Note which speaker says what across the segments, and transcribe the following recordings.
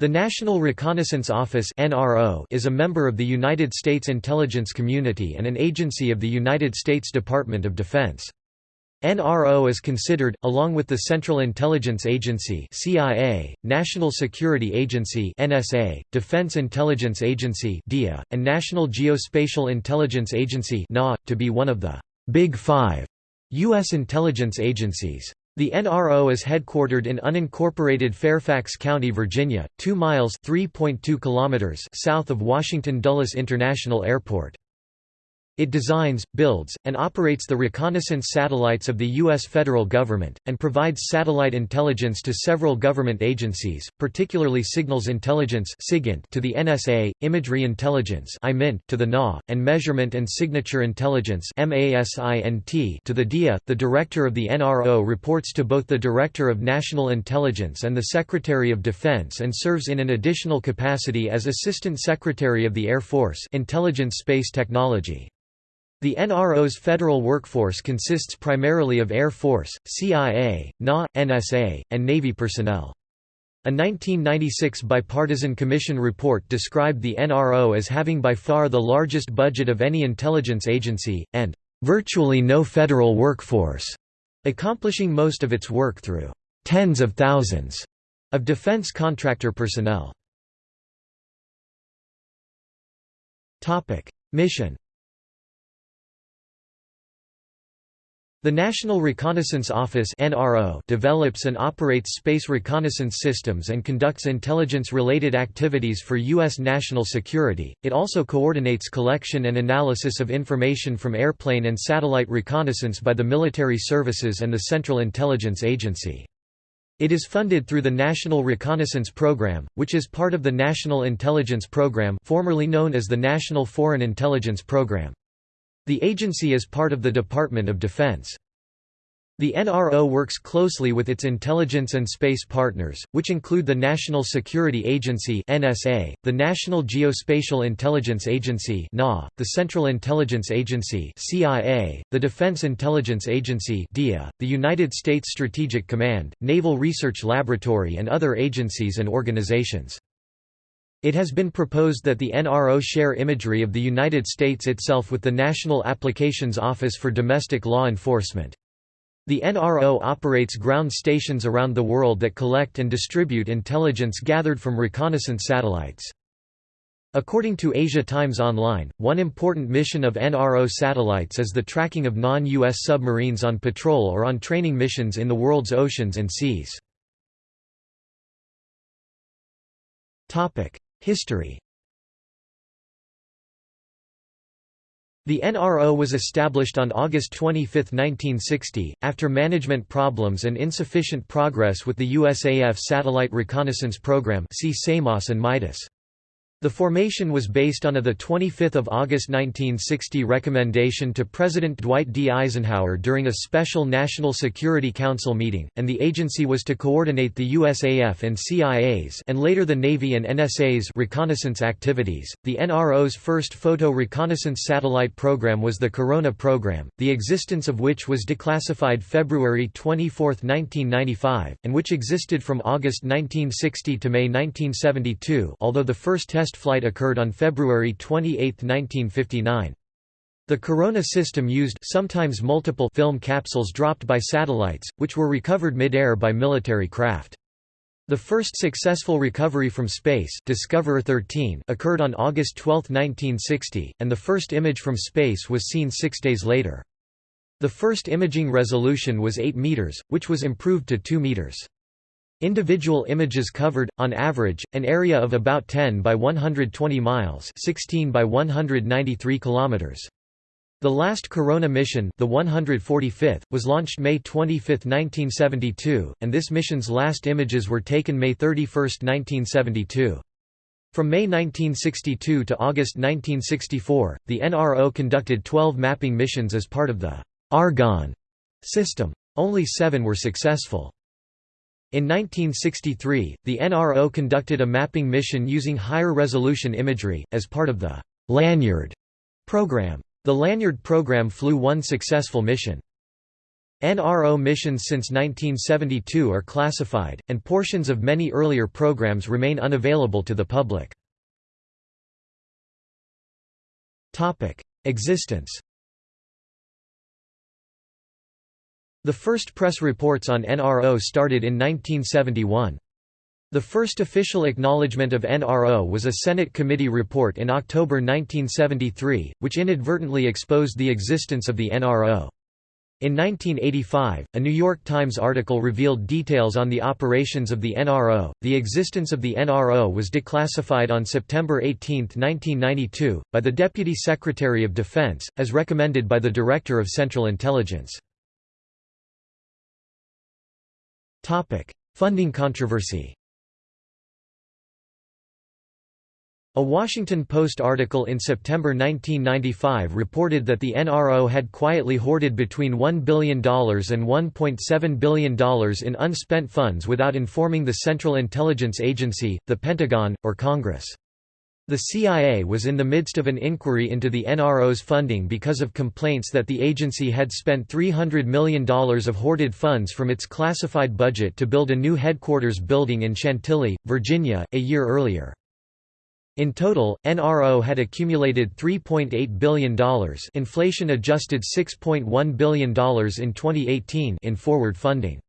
Speaker 1: The National Reconnaissance Office is a member of the United States intelligence community and an agency of the United States Department of Defense. NRO is considered, along with the Central Intelligence Agency CIA, National Security Agency NSA, Defense Intelligence Agency DIA, and National Geospatial Intelligence Agency to be one of the «Big Five U.S. intelligence agencies. The NRO is headquartered in unincorporated Fairfax County, Virginia, 2 miles (3.2 kilometers) south of Washington Dulles International Airport. It designs, builds, and operates the reconnaissance satellites of the U.S. federal government, and provides satellite intelligence to several government agencies, particularly Signals Intelligence to the NSA, Imagery Intelligence to the NA, and Measurement and Signature Intelligence to the DIA. The Director of the NRO reports to both the Director of National Intelligence and the Secretary of Defense and serves in an additional capacity as Assistant Secretary of the Air Force Intelligence Space Technology. The NRO's federal workforce consists primarily of Air Force, CIA, NA, NSA, and Navy personnel. A 1996 bipartisan commission report described the NRO as having by far the largest budget of any intelligence agency, and "...virtually no federal workforce", accomplishing most of its work through tens of thousands of defense contractor personnel. Mission The National Reconnaissance Office (NRO) develops and operates space reconnaissance systems and conducts intelligence-related activities for U.S. national security. It also coordinates collection and analysis of information from airplane and satellite reconnaissance by the military services and the Central Intelligence Agency. It is funded through the National Reconnaissance Program, which is part of the National Intelligence Program formerly known as the National Foreign Intelligence Program. The agency is part of the Department of Defense. The NRO works closely with its intelligence and space partners, which include the National Security Agency (NSA), the National Geospatial Intelligence Agency (NA), the Central Intelligence Agency (CIA), the Defense Intelligence Agency (DIA), the United States Strategic Command, Naval Research Laboratory and other agencies and organizations. It has been proposed that the NRO share imagery of the United States itself with the National Applications Office for Domestic Law Enforcement. The NRO operates ground stations around the world that collect and distribute intelligence gathered from reconnaissance satellites. According to Asia Times Online, one important mission of NRO satellites is the tracking of non-US submarines on patrol or on training missions in the world's oceans and seas. History The NRO was established on August 25, 1960, after management problems and insufficient progress with the USAF Satellite Reconnaissance Program see SAMOS and MIDAS. The formation was based on a 25 August 1960 recommendation to President Dwight D. Eisenhower during a special National Security Council meeting, and the agency was to coordinate the USAF and CIA's and later the Navy and NSA's reconnaissance activities. The NRO's first photo reconnaissance satellite program was the Corona program, the existence of which was declassified February 24, 1995, and which existed from August 1960 to May 1972 although the first test test flight occurred on February 28, 1959. The Corona system used sometimes multiple film capsules dropped by satellites, which were recovered mid-air by military craft. The first successful recovery from space Discoverer 13 occurred on August 12, 1960, and the first image from space was seen six days later. The first imaging resolution was 8 meters, which was improved to 2 meters. Individual images covered, on average, an area of about 10 by 120 miles 16 by 193 kilometers. The last Corona mission the 145th, was launched May 25, 1972, and this mission's last images were taken May 31, 1972. From May 1962 to August 1964, the NRO conducted 12 mapping missions as part of the «Argon» system. Only seven were successful. In 1963, the NRO conducted a mapping mission using higher resolution imagery, as part of the «Lanyard» program. The Lanyard program flew one successful mission. NRO missions since 1972 are classified, and portions of many earlier programs remain unavailable to the public. Existence The first press reports on NRO started in 1971. The first official acknowledgement of NRO was a Senate committee report in October 1973, which inadvertently exposed the existence of the NRO. In 1985, a New York Times article revealed details on the operations of the NRO. The existence of the NRO was declassified on September 18, 1992, by the Deputy Secretary of Defense, as recommended by the Director of Central Intelligence. Funding controversy A Washington Post article in September 1995 reported that the NRO had quietly hoarded between $1 billion and $1.7 billion in unspent funds without informing the Central Intelligence Agency, the Pentagon, or Congress. The CIA was in the midst of an inquiry into the NRO's funding because of complaints that the agency had spent $300 million of hoarded funds from its classified budget to build a new headquarters building in Chantilly, Virginia, a year earlier. In total, NRO had accumulated $3.8 billion inflation-adjusted $6.1 billion in 2018 in forward funding.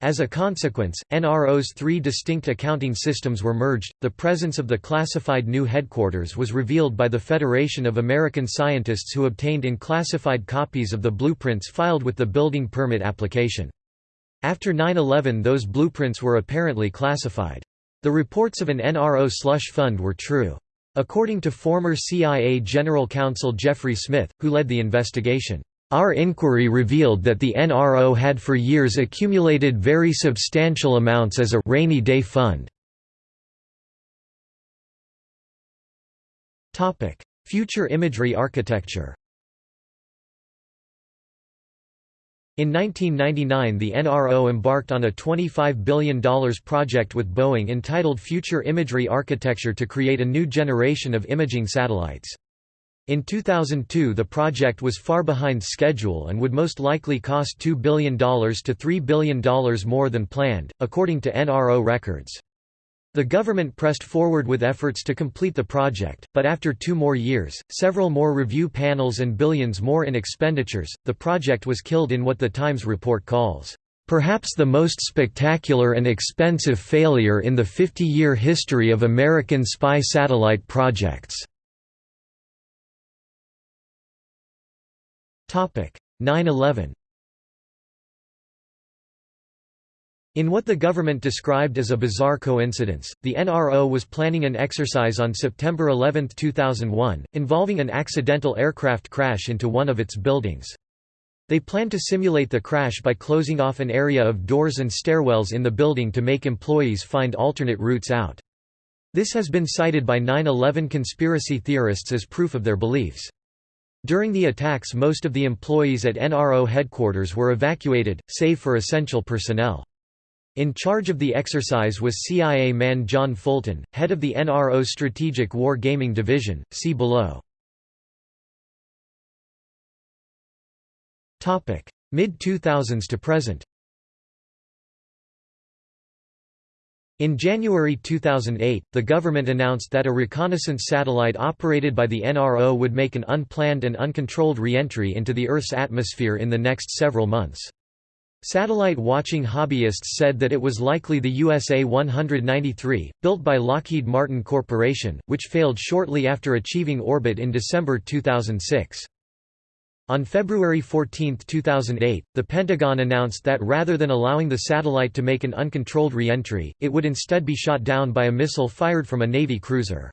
Speaker 1: As a consequence, NRO's three distinct accounting systems were merged. The presence of the classified new headquarters was revealed by the Federation of American Scientists who obtained in-classified copies of the blueprints filed with the building permit application. After 9-11 those blueprints were apparently classified. The reports of an NRO slush fund were true. According to former CIA General Counsel Jeffrey Smith, who led the investigation, "...our inquiry revealed that the NRO had for years accumulated very substantial amounts as a rainy day fund." Future imagery architecture In 1999 the NRO embarked on a $25 billion project with Boeing entitled Future Imagery Architecture to create a new generation of imaging satellites. In 2002 the project was far behind schedule and would most likely cost $2 billion to $3 billion more than planned, according to NRO records. The government pressed forward with efforts to complete the project, but after two more years, several more review panels and billions more in expenditures, the project was killed in what the Times report calls, "...perhaps the most spectacular and expensive failure in the 50-year history of American spy satellite projects." 9-11 In what the government described as a bizarre coincidence, the NRO was planning an exercise on September 11, 2001, involving an accidental aircraft crash into one of its buildings. They planned to simulate the crash by closing off an area of doors and stairwells in the building to make employees find alternate routes out. This has been cited by 9-11 conspiracy theorists as proof of their beliefs. During the attacks most of the employees at NRO headquarters were evacuated, save for essential personnel. In charge of the exercise was CIA man John Fulton, head of the NRO Strategic War Gaming Division, see below. Mid-2000s to present In January 2008, the government announced that a reconnaissance satellite operated by the NRO would make an unplanned and uncontrolled re-entry into the Earth's atmosphere in the next several months. Satellite watching hobbyists said that it was likely the USA 193, built by Lockheed Martin Corporation, which failed shortly after achieving orbit in December 2006. On February 14, 2008, the Pentagon announced that rather than allowing the satellite to make an uncontrolled re-entry, it would instead be shot down by a missile fired from a Navy cruiser.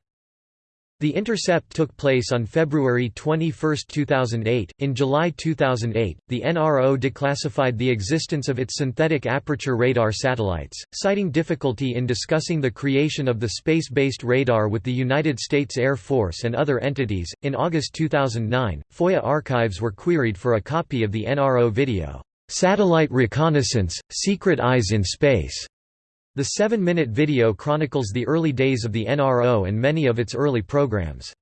Speaker 1: The intercept took place on February 21, 2008. In July 2008, the NRO declassified the existence of its synthetic aperture radar satellites, citing difficulty in discussing the creation of the space based radar with the United States Air Force and other entities. In August 2009, FOIA archives were queried for a copy of the NRO video, Satellite Reconnaissance Secret Eyes in Space. The seven-minute video chronicles the early days of the NRO and many of its early programs.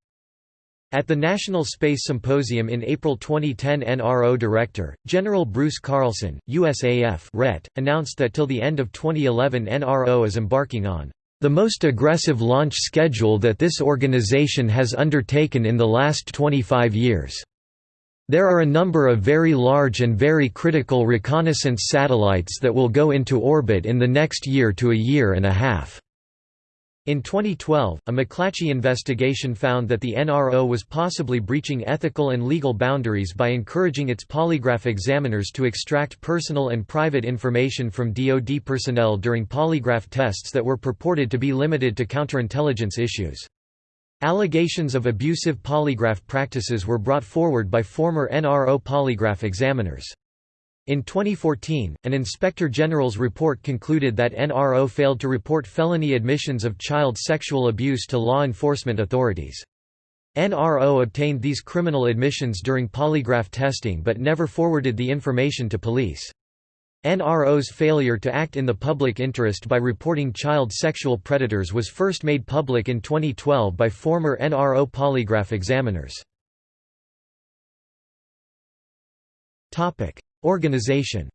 Speaker 1: At the National Space Symposium in April 2010 NRO Director, General Bruce Carlson, USAF RET, announced that till the end of 2011 NRO is embarking on the most aggressive launch schedule that this organization has undertaken in the last 25 years. There are a number of very large and very critical reconnaissance satellites that will go into orbit in the next year to a year and a half. In 2012, a McClatchy investigation found that the NRO was possibly breaching ethical and legal boundaries by encouraging its polygraph examiners to extract personal and private information from DoD personnel during polygraph tests that were purported to be limited to counterintelligence issues. Allegations of abusive polygraph practices were brought forward by former NRO polygraph examiners. In 2014, an Inspector General's report concluded that NRO failed to report felony admissions of child sexual abuse to law enforcement authorities. NRO obtained these criminal admissions during polygraph testing but never forwarded the information to police. NRO's failure to act in the public interest by reporting child sexual predators was first made public in 2012 by former NRO polygraph examiners. Organization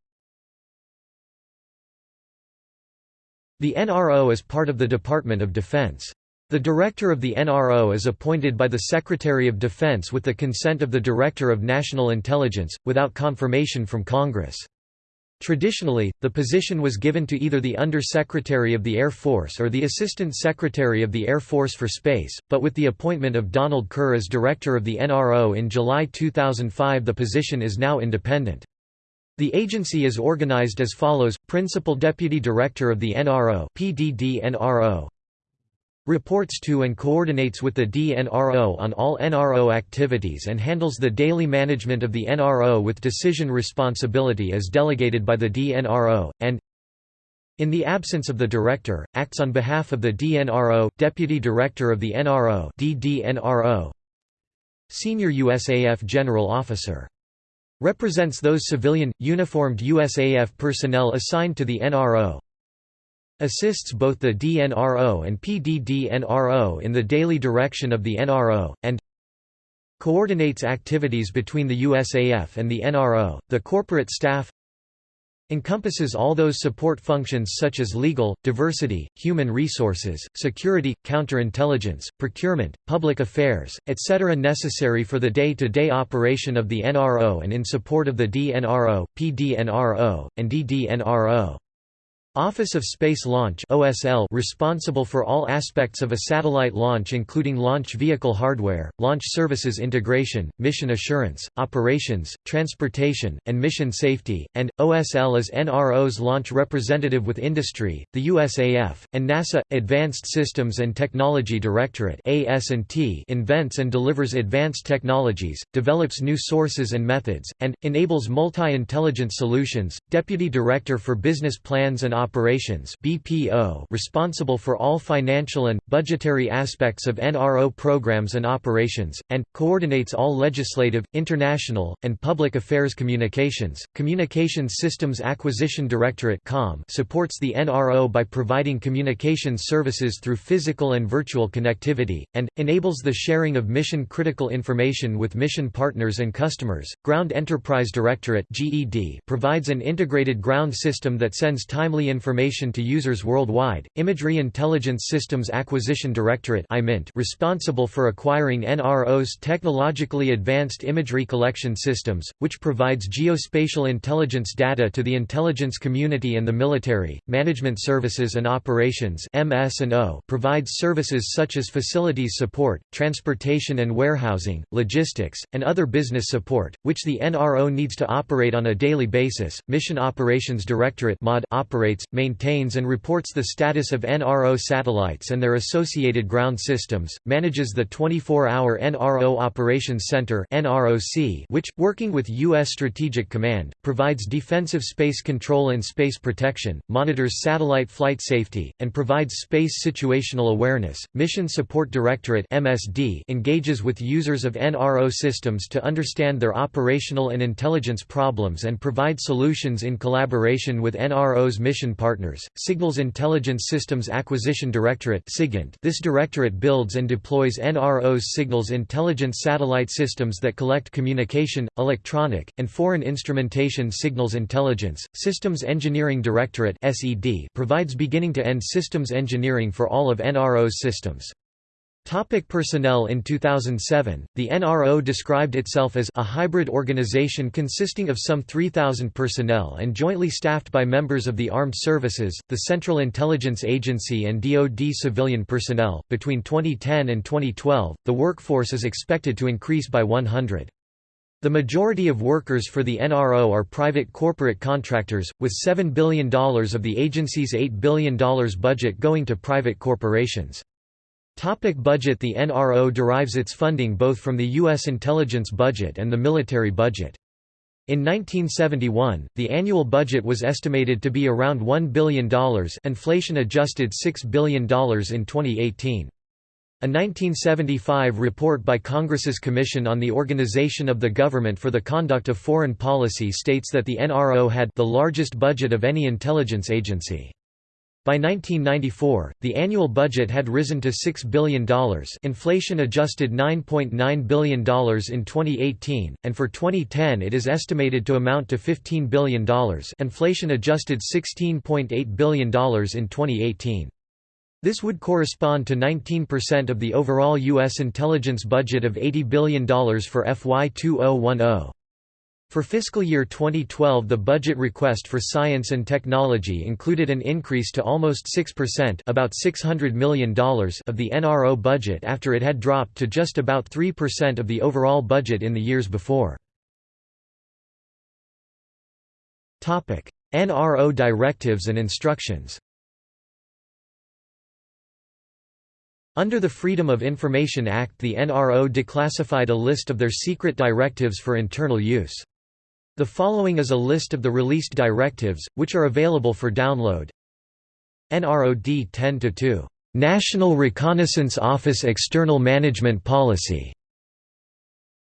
Speaker 1: The NRO is part of the Department of Defense. The Director of the NRO is appointed by the Secretary of Defense with the consent of the Director of National Intelligence, without confirmation from Congress. Traditionally, the position was given to either the Under-Secretary of the Air Force or the Assistant Secretary of the Air Force for Space, but with the appointment of Donald Kerr as Director of the NRO in July 2005 the position is now independent. The agency is organized as follows: Principal Deputy Director of the NRO (PDD-NRO), reports to and coordinates with the DNRO on all NRO activities and handles the daily management of the NRO with decision responsibility as delegated by the DNRO, and in the absence of the Director, acts on behalf of the DNRO, Deputy Director of the NRO DDNRO, Senior USAF General Officer Represents those civilian, uniformed USAF personnel assigned to the NRO. Assists both the DNRO and PDD-NRO in the daily direction of the NRO, and coordinates activities between the USAF and the NRO, the corporate staff encompasses all those support functions such as legal, diversity, human resources, security, counterintelligence, procurement, public affairs, etc. necessary for the day-to-day -day operation of the NRO and in support of the DNRO, PDNRO, and DDNRO. Office of Space Launch OSL responsible for all aspects of a satellite launch including launch vehicle hardware, launch services integration, mission assurance, operations, transportation, and mission safety, and, OSL is NRO's launch representative with industry, the USAF, and NASA. Advanced Systems and Technology Directorate invents and delivers advanced technologies, develops new sources and methods, and, enables multi-intelligence solutions, Deputy Director for Business Plans and Operations BPO responsible for all financial and, budgetary aspects of NRO programs and operations, and, coordinates all legislative, international, and public affairs communications. Communications Systems Acquisition Directorate (COM) supports the NRO by providing communications services through physical and virtual connectivity, and, enables the sharing of mission-critical information with mission partners and customers. Ground Enterprise Directorate (GED) provides an integrated ground system that sends timely information to users worldwide. Imagery Intelligence Systems Acquisition Directorate responsible for acquiring NRO's technologically advanced imagery collection systems, which provides geospatial intelligence data to the intelligence community and the military. Management Services and Operations (MS&O) provides services such as facilities support, transportation and warehousing, logistics, and other business support, which the NRO needs to operate on a daily basis. Mission Operations Directorate (MOD) operates maintains and reports the status of NRO satellites and their associated ground systems, manages the 24-hour NRO Operations Center which, working with U.S. Strategic Command, provides defensive space control and space protection, monitors satellite flight safety, and provides space situational awareness. Mission Support Directorate engages with users of NRO systems to understand their operational and intelligence problems and provide solutions in collaboration with NRO's mission Communication Partners, Signals Intelligence Systems Acquisition Directorate This directorate builds and deploys NRO's signals intelligence satellite systems that collect communication, electronic, and foreign instrumentation signals intelligence. Systems Engineering Directorate provides beginning-to-end systems engineering for all of NRO's systems. Topic personnel In 2007, the NRO described itself as a hybrid organization consisting of some 3,000 personnel and jointly staffed by members of the armed services, the Central Intelligence Agency and DoD civilian personnel. Between 2010 and 2012, the workforce is expected to increase by 100. The majority of workers for the NRO are private corporate contractors, with $7 billion of the agency's $8 billion budget going to private corporations. Topic budget The NRO derives its funding both from the U.S. intelligence budget and the military budget. In 1971, the annual budget was estimated to be around $1 billion inflation-adjusted $6 billion in 2018. A 1975 report by Congress's Commission on the Organization of the Government for the Conduct of Foreign Policy states that the NRO had the largest budget of any intelligence agency. By 1994, the annual budget had risen to $6 billion inflation adjusted $9.9 .9 billion in 2018, and for 2010 it is estimated to amount to $15 billion inflation adjusted $16.8 billion in 2018. This would correspond to 19% of the overall U.S. intelligence budget of $80 billion for FY 2010. For fiscal year 2012 the budget request for science and technology included an increase to almost 6% about $600 million of the NRO budget after it had dropped to just about 3% of the overall budget in the years before. NRO directives and instructions Under the Freedom of Information Act the NRO declassified a list of their secret directives for internal use. The following is a list of the released directives, which are available for download. NROD 10-2. National Reconnaissance Office External Management Policy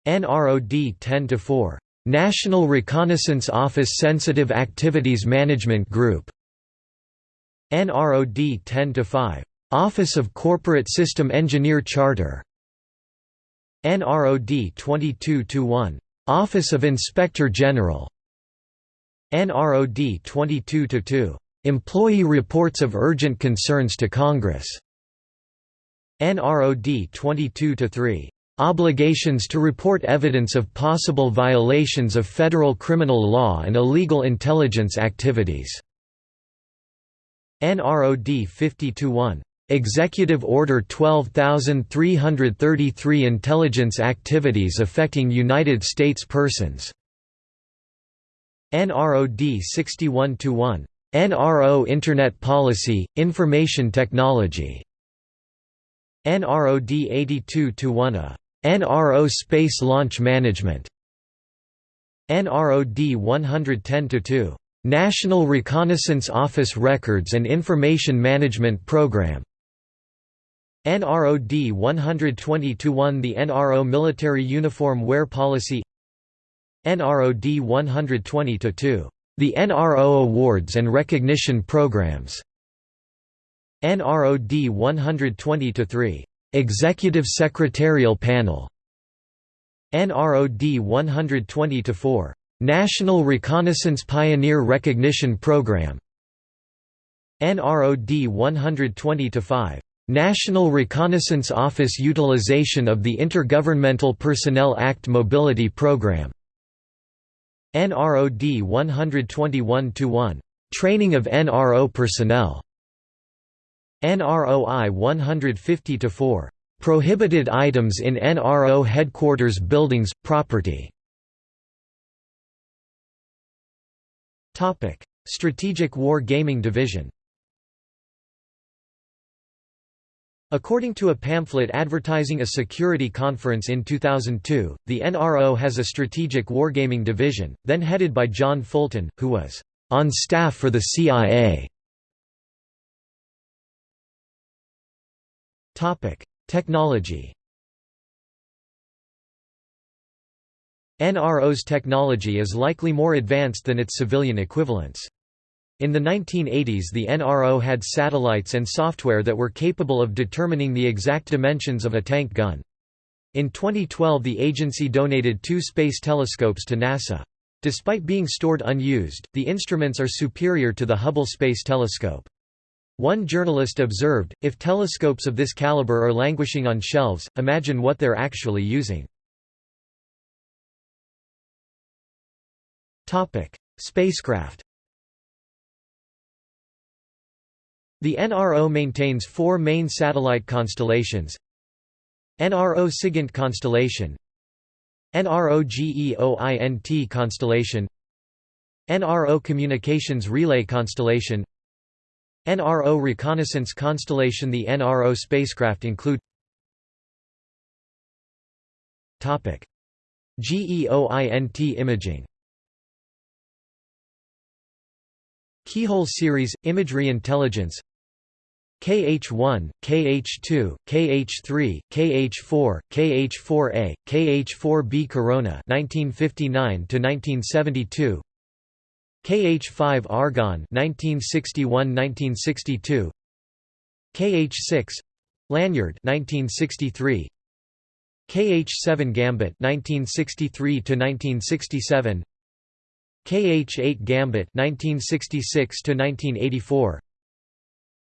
Speaker 1: NROD 10-4. National Reconnaissance Office Sensitive Activities Management Group NROD 10-5. Office of Corporate System Engineer Charter NROD 22-1. Office of Inspector General NROD 22-2. Employee Reports of Urgent Concerns to Congress NROD 22-3. Obligations to report evidence of possible violations of federal criminal law and illegal intelligence activities. NROD 50-1. Executive Order 12333 Intelligence activities affecting United States persons. NROD 61-1. NRO Internet Policy, Information Technology. NROD 82-1 A. NRO Space Launch Management. NROD 110-2. National Reconnaissance Office Records and Information Management Program. NROD 120-1 The NRO Military Uniform Wear Policy NROD 120-2. The NRO Awards and Recognition Programs NROD 120-3. Executive Secretarial Panel NROD 120-4. National Reconnaissance Pioneer Recognition Program NROD 120-5. National Reconnaissance Office utilization of the Intergovernmental Personnel Act Mobility Program. NROD 121-1. Training of NRO personnel. NROI 150-4. Prohibited items in NRO headquarters buildings, property. Strategic War Gaming Division According to a pamphlet advertising a security conference in 2002, the NRO has a strategic wargaming division, then headed by John Fulton, who was on staff for the CIA. Technology NRO's technology is likely more advanced than its civilian equivalents. In the 1980s the NRO had satellites and software that were capable of determining the exact dimensions of a tank gun. In 2012 the agency donated two space telescopes to NASA. Despite being stored unused, the instruments are superior to the Hubble Space Telescope. One journalist observed, if telescopes of this caliber are languishing on shelves, imagine what they're actually using. Spacecraft The NRO maintains four main satellite constellations. NRO SIGINT constellation. NRO GEOINT constellation. NRO Communications Relay constellation. NRO Reconnaissance constellation. The NRO spacecraft include GEOINT imaging. Keyhole series, imagery intelligence KH1, KH2, KH3, KH4, KH4A, KH4B Corona 1959 to 1972 KH5 Argon 1961-1962 KH6 Lanyard 1963 KH7 Gambit 1963 to 1967 KH8 Gambit 1966 to 1984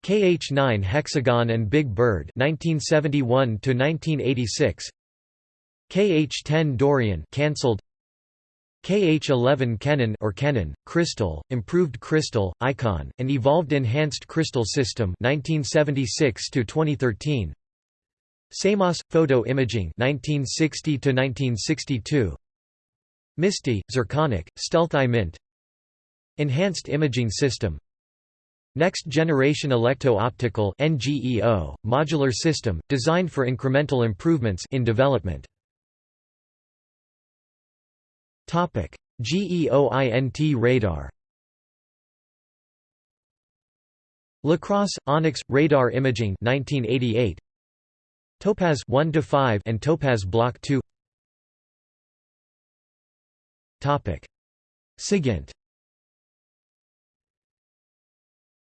Speaker 1: KH9 Hexagon and Big Bird 1971 to 1986 KH10 Dorian cancelled KH11 Kennen or Kennen, Crystal, Improved Crystal, Icon, and Evolved Enhanced Crystal System 1976 to 2013 SAMOS Photo Imaging 1960 to 1962 MISTI Zirconic Stealth Mint. Enhanced Imaging System Next Generation Electro-Optical NGEO, modular system, designed for incremental improvements in development. Topic: GEOINT radar. Lacrosse Onyx radar imaging 1988 Topaz 1 to 5 and Topaz Block 2 Topic SIGINT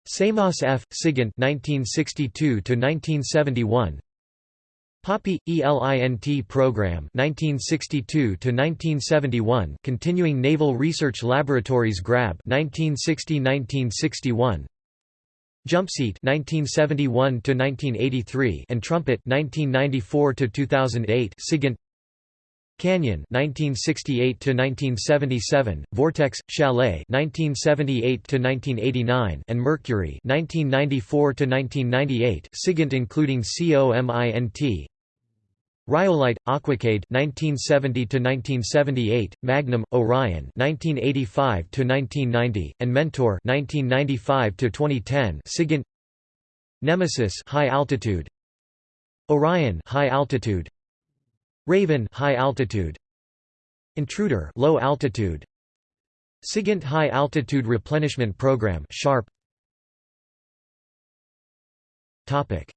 Speaker 1: Samos F. Sigint 1962 1971 POPPY ELINT program 1962 1971 Continuing Naval Research Laboratories GRAB 1960-1961 Jumpseat 1971 1983 and Trumpet 1994 2008 Sigint Canyon 1968 to 1977, Vortex Chalet 1978 to 1989, and Mercury 1994 to 1998, SIGINT including COMINT. Rhyolite Aquacade 1970 to 1978, Magnum Orion 1985 to 1990, and Mentor 1995 to 2010, SIGINT. Nemesis High Altitude. Orion High Altitude Raven high altitude. Intruder low altitude. SIGINT high altitude replenishment program sharp. Topic.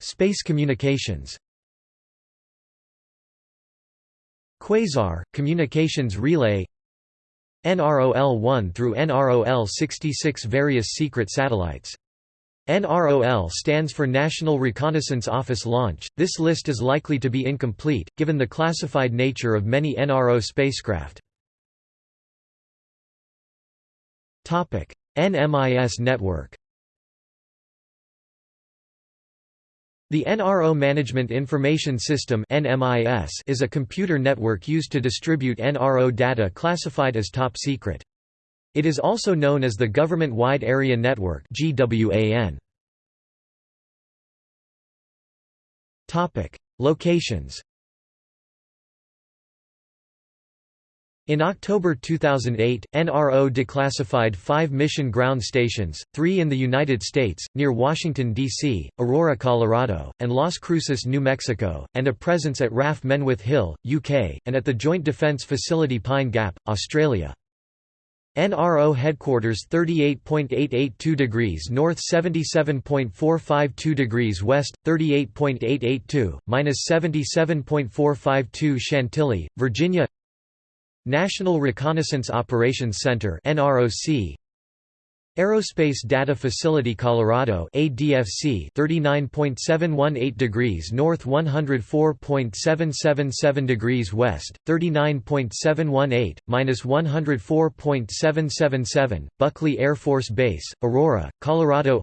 Speaker 1: Space communications. Quasar communications relay. NROL-1 through NROL-66 various secret satellites NROL stands for National Reconnaissance Office Launch. This list is likely to be incomplete, given the classified nature of many NRO spacecraft. NMIS network The NRO Management Information System is a computer network used to distribute NRO data classified as top secret. It is also known as the Government Wide Area Network Locations. In October 2008, NRO declassified five mission ground stations, three in the United States, near Washington, D.C., Aurora, Colorado, and Las Cruces, New Mexico, and a presence at RAF Menwith Hill, UK, and at the Joint Defence Facility Pine Gap, Australia. NRO headquarters 38.882 degrees north 77.452 degrees west 38.882 minus 77.452 Chantilly Virginia. National Reconnaissance Operations Center NROC Aerospace Data Facility Colorado ADFC 39.718 degrees north 104.777 degrees west 39.718 minus 104.777 Buckley Air Force Base Aurora Colorado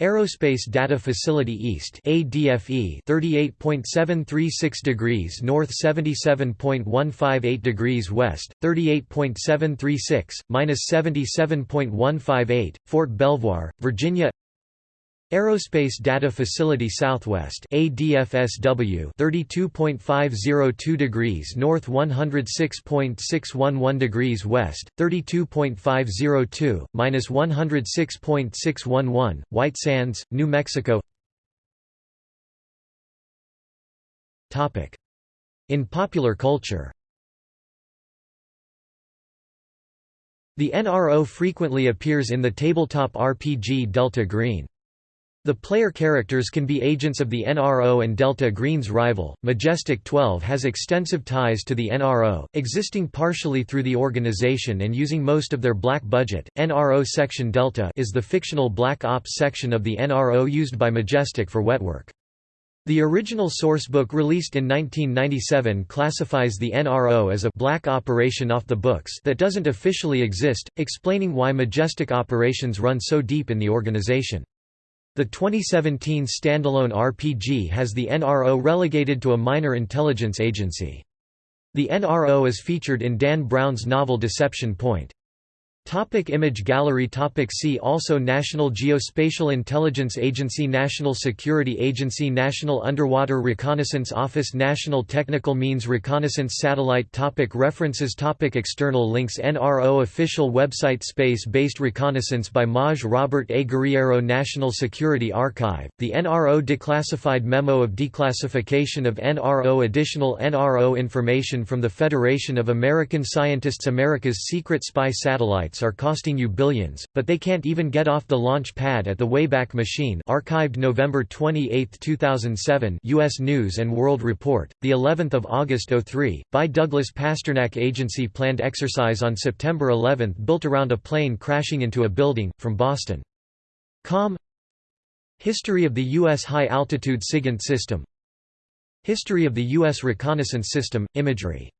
Speaker 1: Aerospace Data Facility East ADFE 38.736 degrees north 77.158 degrees west 38.736 minus 77.158 Fort Belvoir Virginia Aerospace Data Facility Southwest ADFSW 32.502 degrees north 106.611 degrees west 32.502 minus 106.611 White Sands New Mexico. Topic. In popular culture. The NRO frequently appears in the tabletop RPG Delta Green the player characters can be agents of the NRO and Delta Green's rival. Majestic 12 has extensive ties to the NRO, existing partially through the organization and using most of their black budget. NRO Section Delta is the fictional Black Ops section of the NRO used by Majestic for wetwork. The original sourcebook released in 1997 classifies the NRO as a black operation off the books that doesn't officially exist, explaining why Majestic operations run so deep in the organization. The 2017 standalone RPG has the NRO relegated to a minor intelligence agency. The NRO is featured in Dan Brown's novel Deception Point. Topic image gallery. Topic See also. National Geospatial Intelligence Agency National Security Agency National Underwater Reconnaissance Office National Technical Means Reconnaissance Satellite. Topic References. Topic External links. NRO Official website. Space-Based Reconnaissance by Maj Robert A. Guerriero National Security Archive, the NRO Declassified Memo of Declassification of NRO Additional NRO information from the Federation of American Scientists America's Secret Spy Satellite are costing you billions, but they can't even get off the launch pad at the Wayback Machine archived November 28, 2007 U.S. News & World Report, the 11th of August 03, by Douglas Pasternak Agency planned exercise on September 11 built around a plane crashing into a building, from Boston. Com History of the U.S. High-Altitude SIGINT System History of the U.S. Reconnaissance System, Imagery